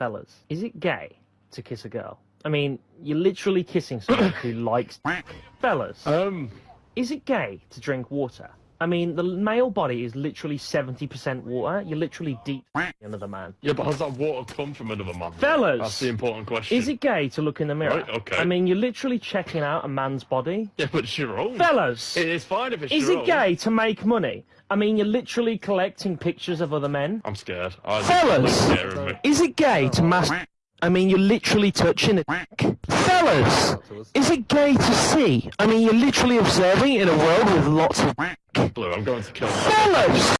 Fellas, is it gay to kiss a girl? I mean, you're literally kissing someone who likes. Fellas, Um, is it gay to drink water? I mean, the male body is literally 70% water. You're literally deep another man. yeah, but has that water come from another man? Fellas! That's the important question. Is it gay to look in the mirror? Right, okay. I mean, you're literally checking out a man's body. Yeah, but it's your own. Fellas! It is fine if it's Is it own. gay to make money? I mean, you're literally collecting pictures of other men. I'm scared. I Fellas! It's scaring me. Is it gay to mas- I mean, you're literally touching it. Fellas! Is it gay to see? I mean, you're literally observing in a world with lots of. Blue, I'm going to kill. Fellas!